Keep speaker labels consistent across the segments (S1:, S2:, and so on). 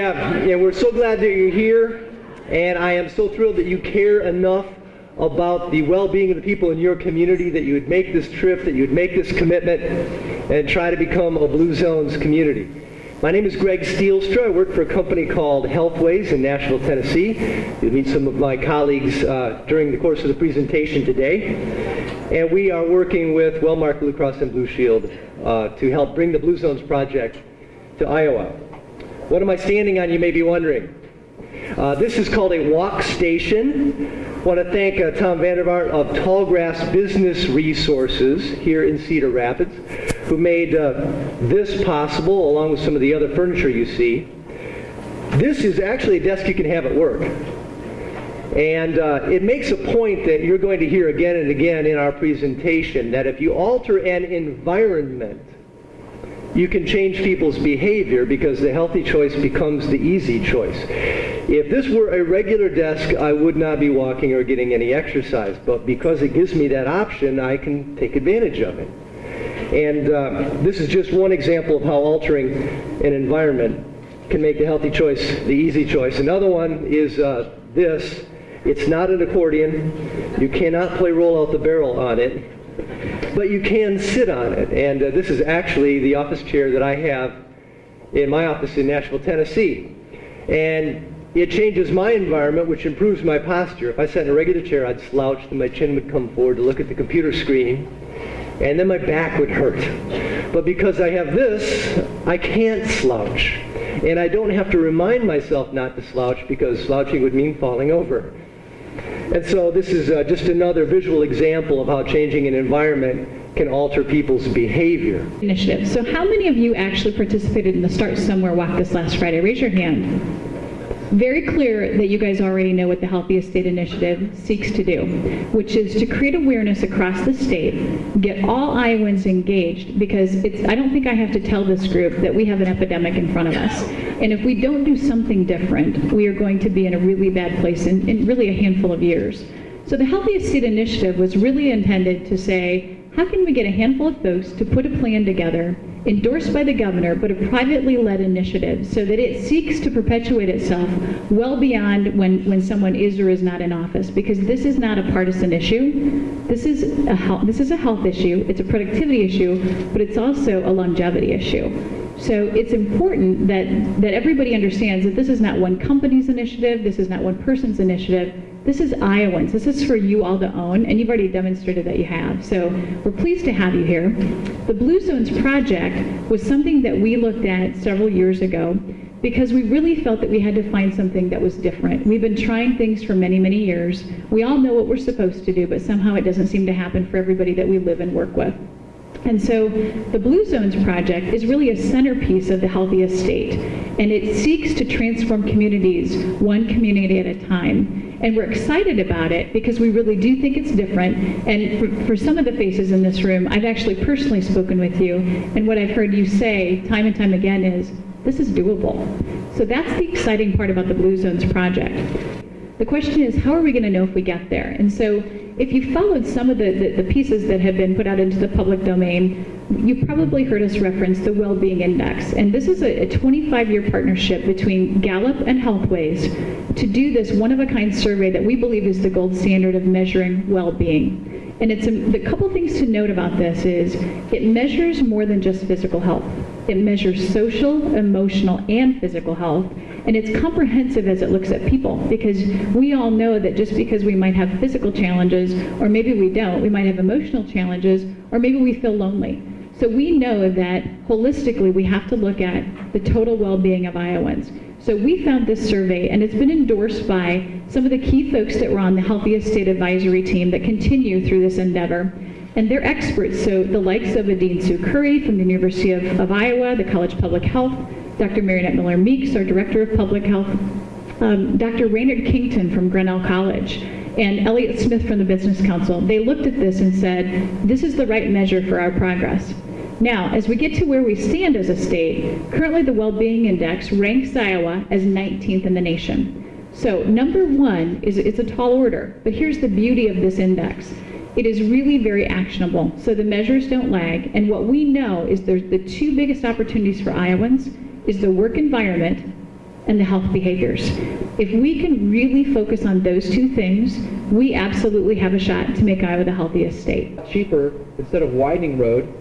S1: And we're so glad that you're here, and I am so thrilled that you care enough about the well-being of the people in your community that you would make this trip, that you would make this commitment, and try to become a Blue Zones community. My name is Greg Steelstra. I work for a company called Healthways in Nashville, Tennessee. You'll meet some of my colleagues uh, during the course of the presentation today. And we are working with Wellmark Blue Cross and Blue Shield uh, to help bring the Blue Zones project to Iowa. What am I standing on, you may be wondering? Uh, this is called a walk station. I want to thank uh, Tom Vandervaart of Tallgrass Business Resources here in Cedar Rapids, who made uh, this possible along with some of the other furniture you see. This is actually a desk you can have at work. And uh, it makes a point that you're going to hear again and again in our presentation that if you alter an environment, you can change people's behavior because the healthy choice becomes the easy choice. If this were a regular desk, I would not be walking or getting any exercise, but because it gives me that option, I can take advantage of it. And uh, this is just one example of how altering an environment can make the healthy choice the easy choice. Another one is uh, this. It's not an accordion. You cannot play roll out the barrel on it but you can sit on it. And uh, this is actually the office chair that I have in my office in Nashville, Tennessee. And it changes my environment, which improves my posture. If I sat in a regular chair, I'd slouch and my chin would come forward to look at the computer screen, and then my back would hurt. But because I have this, I can't slouch. And I don't have to remind myself not to slouch because slouching would mean falling over. And so this is uh, just another visual example of how changing an environment can alter people's behavior.
S2: Initiative. So how many of you actually participated in the Start Somewhere walk this last Friday? Raise your hand. Very clear that you guys already know what the Healthiest State Initiative seeks to do, which is to create awareness across the state, get all Iowans engaged, because it's, I don't think I have to tell this group that we have an epidemic in front of us. And if we don't do something different, we are going to be in a really bad place in, in really a handful of years. So the Healthiest State Initiative was really intended to say, how can we get a handful of folks to put a plan together, endorsed by the governor, but a privately led initiative, so that it seeks to perpetuate itself well beyond when, when someone is or is not in office, because this is not a partisan issue. This is a health, this is a health issue, it's a productivity issue, but it's also a longevity issue. So it's important that, that everybody understands that this is not one company's initiative, this is not one person's initiative, this is Iowans. This is for you all to own, and you've already demonstrated that you have. So we're pleased to have you here. The Blue Zones project was something that we looked at several years ago because we really felt that we had to find something that was different. We've been trying things for many, many years. We all know what we're supposed to do, but somehow it doesn't seem to happen for everybody that we live and work with. And so the Blue Zones project is really a centerpiece of the healthiest state, and it seeks to transform communities one community at a time. And we're excited about it because we really do think it's different. And for, for, some of the faces in this room, I've actually personally spoken with you, and what I've heard you say time and time again is, this is doable. So that's the exciting part about the Blue Zones project. The question is, how are we going to know if we get there? And so if you followed some of the, the, the, pieces that have been put out into the public domain, you've probably heard us reference the Well-Being Index. And this is a 25-year partnership between Gallup and Healthways to do this one-of-a-kind survey that we believe is the gold standard of measuring well-being. And it's a, the couple things to note about this is it measures more than just physical health. It measures social, emotional, and physical health. And it's comprehensive as it looks at people because we all know that just because we might have physical challenges, or maybe we don't, we might have emotional challenges, or maybe we feel lonely. So we know that holistically we have to look at the total well-being of Iowans. So we found this survey, and it's been endorsed by some of the key folks that were on the Healthiest State Advisory team that continue through this endeavor. And they're experts, so the likes of Adine Sue Curry from the University of, of Iowa, the College of Public Health, Dr. Mariannette Miller Meeks, our Director of Public Health, um, Dr. Raynard Kington from Grinnell College, and Elliott Smith from the Business Council. They looked at this and said, this is the right measure for our progress. Now, as we get to where we stand as a state, currently the Well-Being Index ranks Iowa as 19th in the nation. So number one is it's a tall order, but here's the beauty of this index. It is really very actionable, so the measures don't lag, and what we know is there's the two biggest opportunities for Iowans is the work environment and the health behaviors. If we can really focus on those two things, we absolutely have a shot to make Iowa the healthiest state.
S3: cheaper, instead of widening road,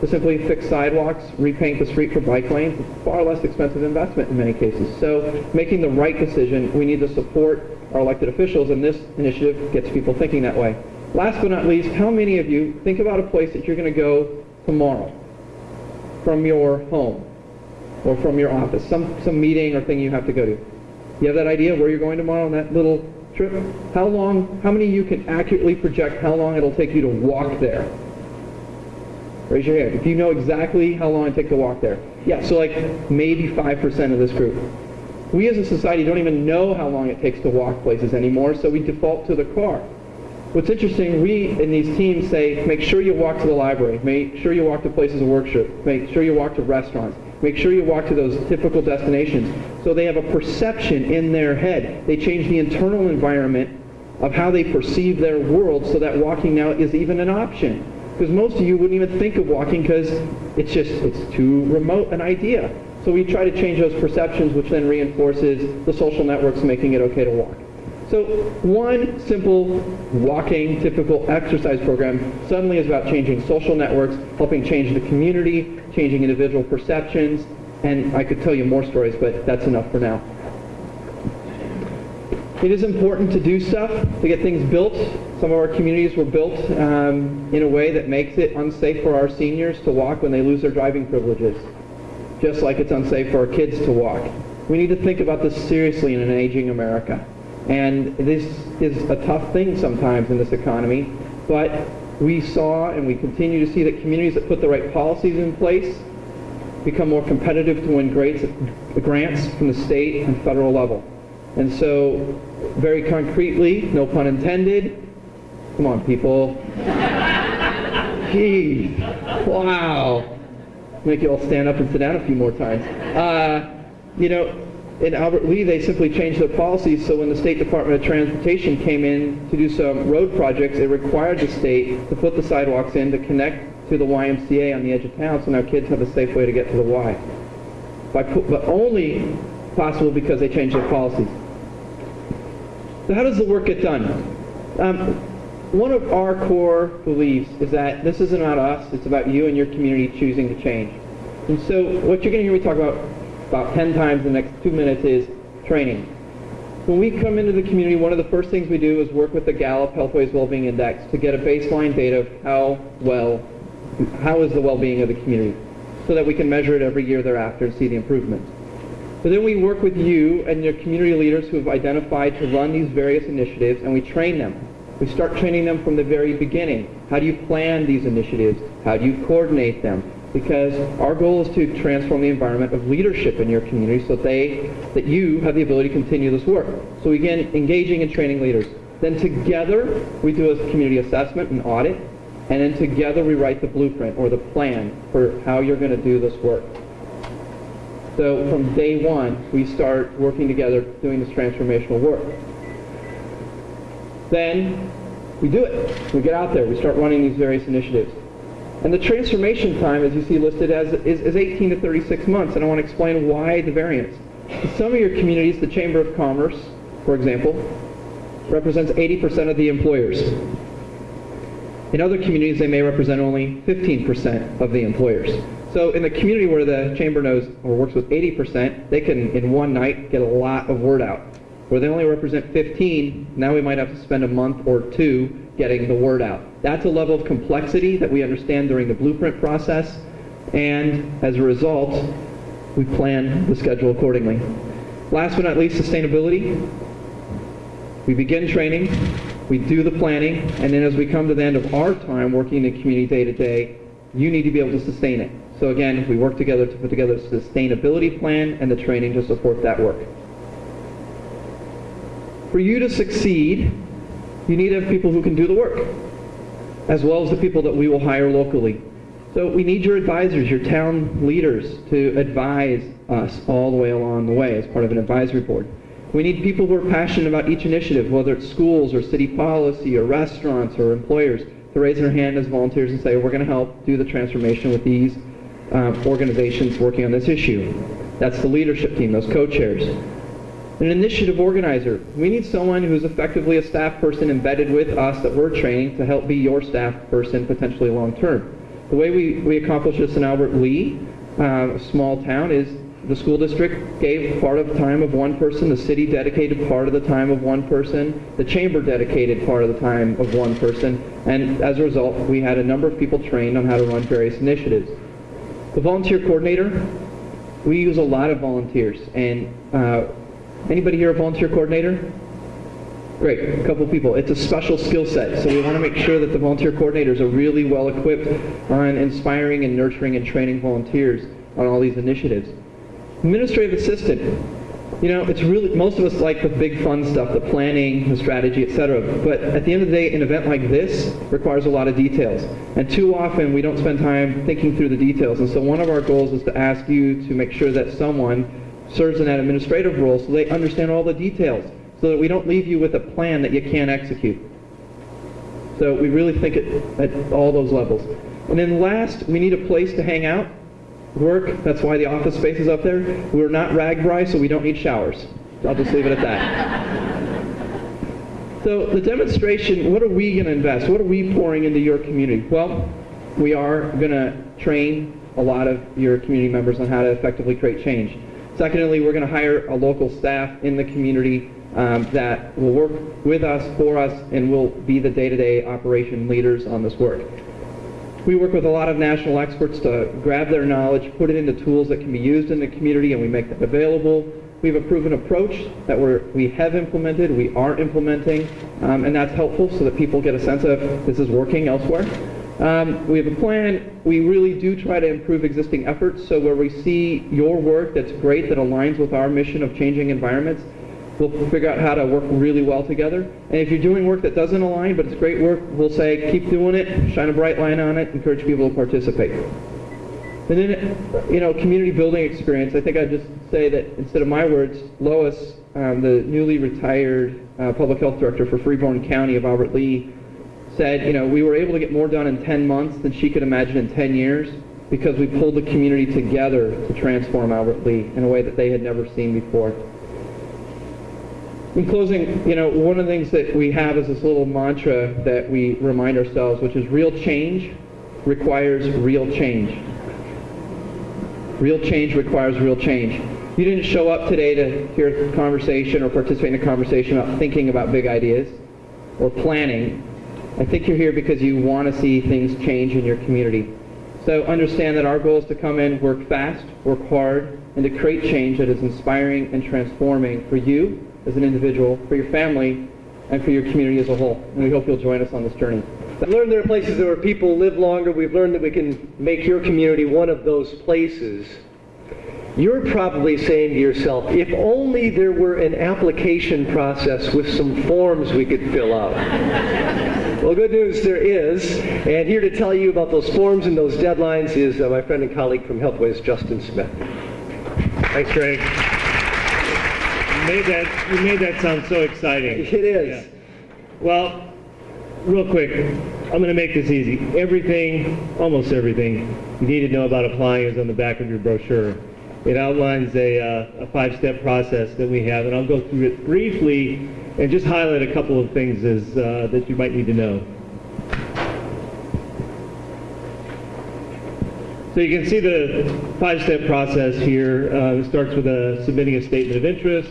S3: to simply fix sidewalks, repaint the street for bike lanes, far less expensive investment in many cases. So making the right decision, we need to support our elected officials, and this initiative gets people thinking that way. Last but not least, how many of you think about a place that you're going to go tomorrow from your home or from your office, some, some meeting or thing you have to go to? You have that idea where you're going tomorrow on that little trip? How long, how many of you can accurately project how long it'll take you to walk there? Raise your hand. If you know exactly how long it takes to walk there. Yeah, so like maybe 5% of this group. We as a society don't even know how long it takes to walk places anymore, so we default to the car. What's interesting, we in these teams say, make sure you walk to the library, make sure you walk to places of worship, make sure you walk to restaurants, make sure you walk to those typical destinations. So they have a perception in their head. They change the internal environment of how they perceive their world so that walking now is even an option. Because most of you wouldn't even think of walking because it's just, it's too remote an idea. So we try to change those perceptions, which then reinforces the social networks making it okay to walk. So one simple walking typical exercise program suddenly is about changing social networks, helping change the community, changing individual perceptions, and I could tell you more stories, but that's enough for now. It is important to do stuff to get things built. Some of our communities were built um, in a way that makes it unsafe for our seniors to walk when they lose their driving privileges, just like it's unsafe for our kids to walk. We need to think about this seriously in an aging America. And this is a tough thing sometimes in this economy, but we saw and we continue to see that communities that put the right policies in place become more competitive to win grants, grants from the state and federal level. And so, very concretely, no pun intended, come on people. Gee, wow. Make you all stand up and sit down a few more times. Uh, you know, in Albert Lea, they simply changed their policies so when the State Department of Transportation came in to do some road projects, it required the state to put the sidewalks in to connect to the YMCA on the edge of town so now kids have a safe way to get to the Y. By, but only possible because they changed their policies. So how does the work get done? Um, one of our core beliefs is that this isn't about us, it's about you and your community choosing to change. And so what you're going to hear me talk about about 10 times in the next two minutes is training. When we come into the community, one of the first things we do is work with the Gallup Healthways Wellbeing Index to get a baseline data of how well, how is the well-being of the community, so that we can measure it every year thereafter and see the improvement. But then we work with you and your community leaders who have identified to run these various initiatives, and we train them. We start training them from the very beginning. How do you plan these initiatives? How do you coordinate them? Because our goal is to transform the environment of leadership in your community so that they, that you have the ability to continue this work. So we begin engaging and training leaders. Then together we do a community assessment and audit, and then together we write the blueprint or the plan for how you're going to do this work. So from day one, we start working together doing this transformational work. Then we do it. We get out there. We start running these various initiatives. And the transformation time, as you see listed, as, is, is 18 to 36 months. And I want to explain why the variance. In some of your communities, the Chamber of Commerce, for example, represents 80% of the employers. In other communities, they may represent only 15% of the employers. So in the community where the chamber knows or works with 80%, they can, in one night, get a lot of word out. Where they only represent 15, now we might have to spend a month or two getting the word out. That's a level of complexity that we understand during the blueprint process, and as a result, we plan the schedule accordingly. Last but not least, sustainability. We begin training, we do the planning, and then as we come to the end of our time working in the community day to day, you need to be able to sustain it. So again, we work together to put together a sustainability plan and the training to support that work. For you to succeed, you need to have people who can do the work, as well as the people that we will hire locally. So we need your advisors, your town leaders, to advise us all the way along the way as part of an advisory board. We need people who are passionate about each initiative, whether it's schools or city policy or restaurants or employers, to raise their hand as volunteers and say, we're going to help do the transformation with these um, organizations working on this issue. That's the leadership team, those co-chairs. An initiative organizer. We need someone who's effectively a staff person embedded with us that we're training to help be your staff person potentially long term. The way we, we accomplish this in Albert Lea, uh, a small town, is the school district gave part of the time of one person, the city dedicated part of the time of one person, the chamber dedicated part of the time of one person, and as a result, we had a number of people trained on how to run various initiatives. The volunteer coordinator, we use a lot of volunteers, and uh, anybody here a volunteer coordinator? Great, a couple people. It's a special skill set, so we want to make sure that the volunteer coordinators are really well equipped on inspiring and nurturing and training volunteers on all these initiatives. Administrative assistant. You know, it's really, most of us like the big fun stuff, the planning, the strategy, etc. But at the end of the day, an event like this requires a lot of details. And too often we don't spend time thinking through the details. And so one of our goals is to ask you to make sure that someone serves in that administrative role so they understand all the details, so that we don't leave you with a plan that you can't execute. So we really think it at all those levels. And then last, we need a place to hang out work. That's why the office space is up there. We're not RAGBRAI, so we don't need showers. I'll just leave it at that. So the demonstration, what are we going to invest? What are we pouring into your community? Well, we are going to train a lot of your community members on how to effectively create change. Secondly, we're going to hire a local staff in the community um, that will work with us, for us, and will be the day-to-day operation leaders on this work. We work with a lot of national experts to grab their knowledge, put it into tools that can be used in the community, and we make that available. We have a proven approach that we're, we have implemented, we are implementing, um, and that's helpful so that people get a sense of this is working elsewhere. Um, we have a plan. We really do try to improve existing efforts, so where we see your work that's great, that aligns with our mission of changing environments, We'll figure out how to work really well together. And if you're doing work that doesn't align, but it's great work, we'll say keep doing it, shine a bright light on it, encourage people to participate. And then, you know, community building experience. I think I'd just say that instead of my words, Lois, um, the newly retired uh, public health director for Freeborn County of Albert Lea, said, you know, we were able to get more done in 10 months than she could imagine in 10 years because we pulled the community together to transform Albert Lea in a way that they had never seen before. In closing, you know, one of the things that we have is this little mantra that we remind ourselves, which is real change requires real change. Real change requires real change. You didn't show up today to hear a conversation or participate in a conversation about thinking about big ideas or planning. I think you're here because you want to see things change in your community. So understand that our goal is to come in, work fast, work hard, and to create change that is inspiring and transforming for you as an individual, for your family, and for your community as a whole. And we hope you'll join us on this journey.
S1: We've learned there are places where people live longer. We've learned that we can make your community one of those places. You're probably saying to yourself, if only there were an application process with some forms we could fill out. well, good news, there is. And here to tell you about those forms and those deadlines is uh, my friend and colleague from Healthways, Justin Smith.
S4: Thanks, Greg. You made that, you made that sound so exciting.
S1: It is.
S4: Yeah. Well, real quick, I'm going to make this easy. Everything, almost everything, you need to know about applying is on the back of your brochure. It outlines a, uh, a five-step process that we have, and I'll go through it briefly and just highlight a couple of things as, uh, that you might need to know. So you can see the five-step process here. Uh, it starts with a, submitting a statement of interest.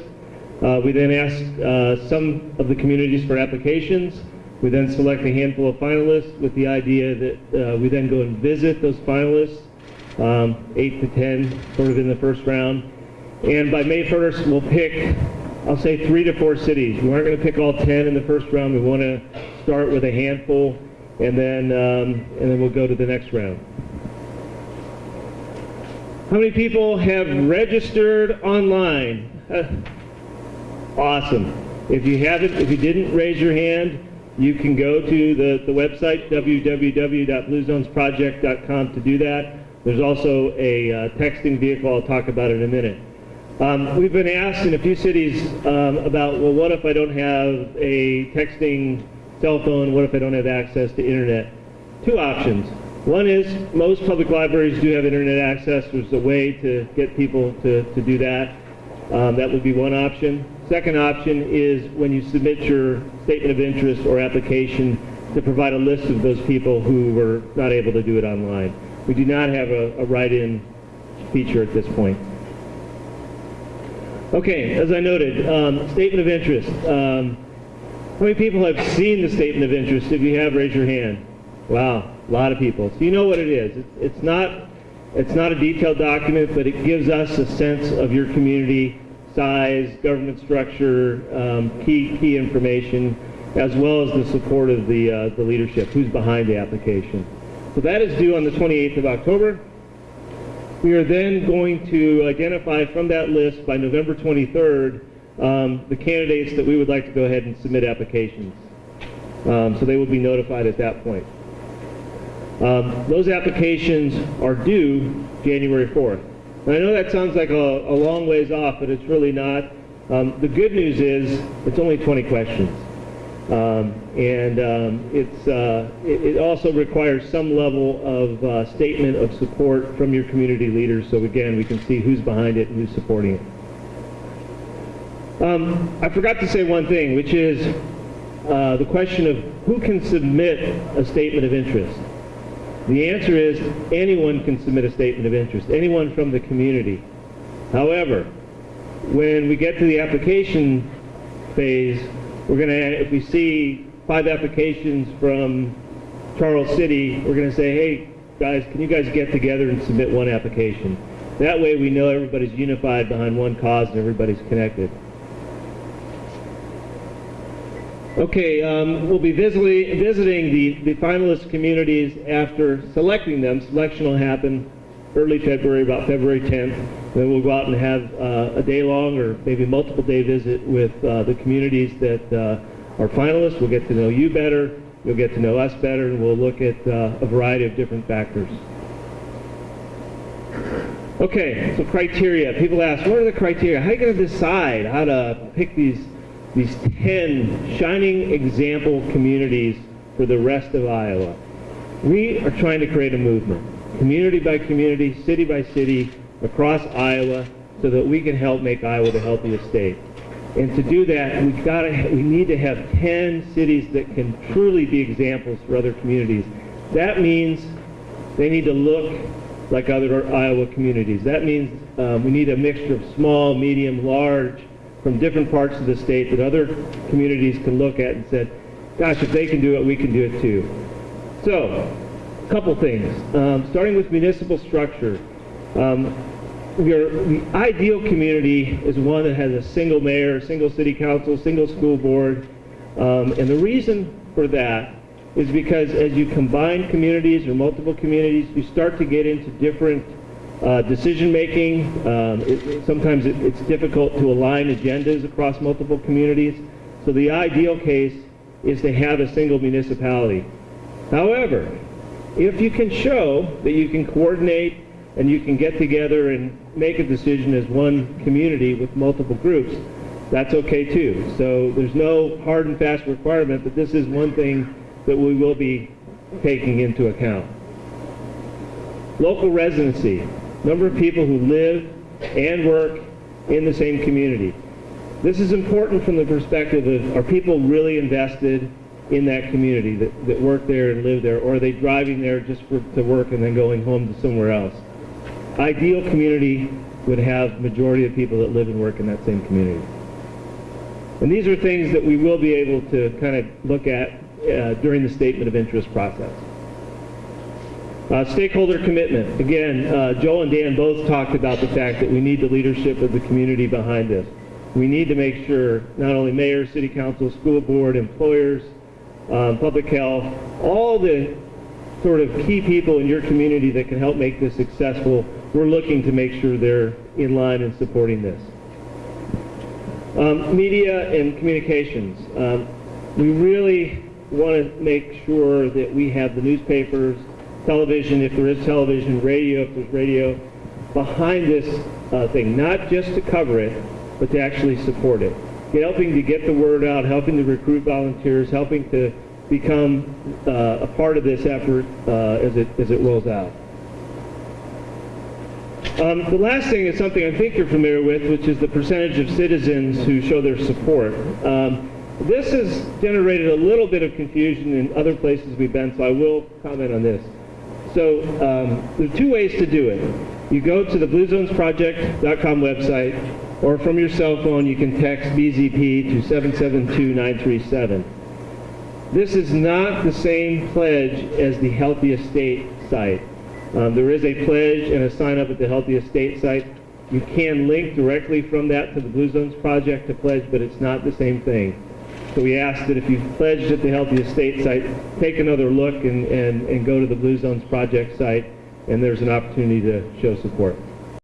S4: Uh, we then ask uh, some of the communities for applications. We then select a handful of finalists with the idea that uh, we then go and visit those finalists, um, eight to ten, sort of in the first round. And by May 1st, we'll pick, I'll say three to four cities. We aren't going to pick all 10 in the first round. We want to start with a handful, and then, um, and then we'll go to the next round. How many people have registered online? Awesome. If you haven't, if you didn't raise your hand, you can go to the, the website, www.bluezonesproject.com to do that. There's also a uh, texting vehicle. I'll talk about it in a minute. Um, we've been asked in a few cities um, about, well, what if I don't have a texting cell phone? What if I don't have access to internet? Two options. One is most public libraries do have internet access. There's a way to get people to, to do that. Um, that would be one option. Second option is when you submit your statement of interest or application to provide a list of those people who were not able to do it online. We do not have a, a write-in feature at this point. Okay, as I noted, um, statement of interest. Um, how many people have seen the statement of interest? If you have, raise your hand. Wow, a lot of people. So you know what it is. It's, it's not it's not a detailed document, but it gives us a sense of your community, size, government structure, um, key key information, as well as the support of the uh, the leadership, who's behind the application. So that is due on the 28th of October. We are then going to identify from that list by November 23rd um, the candidates that we would like to go ahead and submit applications. Um, so they will be notified at that point. Um, those applications are due January 4th. And I know that sounds like a, a long ways off, but it's really not. Um, the good news is it's only 20 questions. Um, and um, it's, uh, it, it also requires some level of uh, statement of support from your community leaders so again we can see who's behind it and who's supporting it. Um, I forgot to say one thing, which is uh, the question of who can submit a statement of interest. The answer is anyone can submit a statement of interest, anyone from the community. However, when we get to the application phase, we're going to, if we see five applications from Charles City, we're going to say, hey, guys, can you guys get together and submit one application? That way we know everybody's unified behind one cause and everybody's connected. Okay, um, we'll be visiting, visiting the, the finalist communities after selecting them. Selection will happen early February, about February 10th. Then we'll go out and have uh, a day-long or maybe multiple-day visit with uh, the communities that uh, are finalists. We'll get to know you better. You'll get to know us better, and we'll look at uh, a variety of different factors. Okay, so criteria. People ask, what are the criteria? How are you going to decide how to pick these these 10 shining example communities for the rest of Iowa? We are trying to create a movement, community by community, city by city, across Iowa, so that we can help make Iowa the healthiest state. And to do that, we've got to, we need to have 10 cities that can truly be examples for other communities. That means they need to look like other Iowa communities. That means um, we need a mixture of small, medium, large, from different parts of the state that other communities can look at and say, gosh, if they can do it, we can do it too. So, a couple things. Um, starting with municipal structure. Um, your, the ideal community is one that has a single mayor, single city council, single school board. Um, and the reason for that is because as you combine communities or multiple communities, you start to get into different uh, decision making. Um, it, sometimes it, it's difficult to align agendas across multiple communities. So the ideal case is to have a single municipality. However, if you can show that you can coordinate and you can get together and make a decision as one community with multiple groups, that's okay too. So there's no hard and fast requirement, but this is one thing that we will be taking into account. Local residency, number of people who live and work in the same community. This is important from the perspective of are people really invested in that community that, that work there and live there, or are they driving there just for, to work and then going home to somewhere else? Ideal community would have majority of people that live and work in that same community. And these are things that we will be able to kind of look at uh, during the statement of interest process. Uh, stakeholder commitment. Again, uh, Joel and Dan both talked about the fact that we need the leadership of the community behind this. We need to make sure not only mayor, city council, school board, employers, um, public health, all the sort of key people in your community that can help make this successful, we're looking to make sure they're in line and supporting this. Um, media and communications. Um, we really want to make sure that we have the newspapers, television, if there is television, radio, if there's radio, behind this uh, thing, not just to cover it, but to actually support it. Helping to get the word out, helping to recruit volunteers, helping to become uh, a part of this effort uh, as it as it rolls out. Um, the last thing is something I think you're familiar with, which is the percentage of citizens who show their support. Um, this has generated a little bit of confusion in other places we've been, so I will comment on this. So um, there are two ways to do it. You go to the bluezonesproject.com website, or from your cell phone you can text BZP to 772937. This is not the same pledge as the Healthiest State site. Um, there is a pledge and a sign up at the Healthiest State site. You can link directly from that to the Blue Zones project to pledge, but it's not the same thing. So we ask that if you've pledged at the Healthiest State site, take another look and, and, and go to the Blue Zones project site, and there's an opportunity to show support.